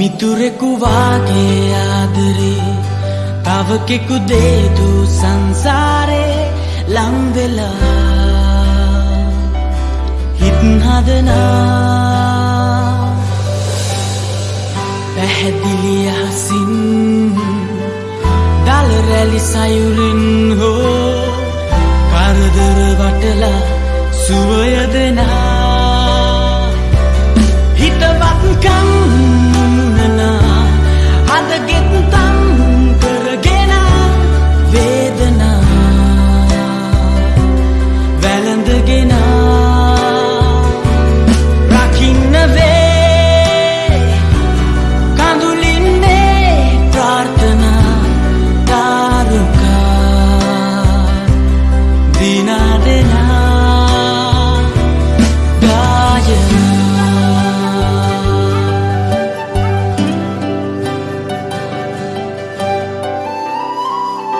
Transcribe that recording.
මිතුරෙකු වාගේ ආදරේ. තව කෙකු දේදු සංසාරේ ලංවෙලා හිත් හදනා. පැහැදිලි අහසින් දල රැලි සයුරින් හෝ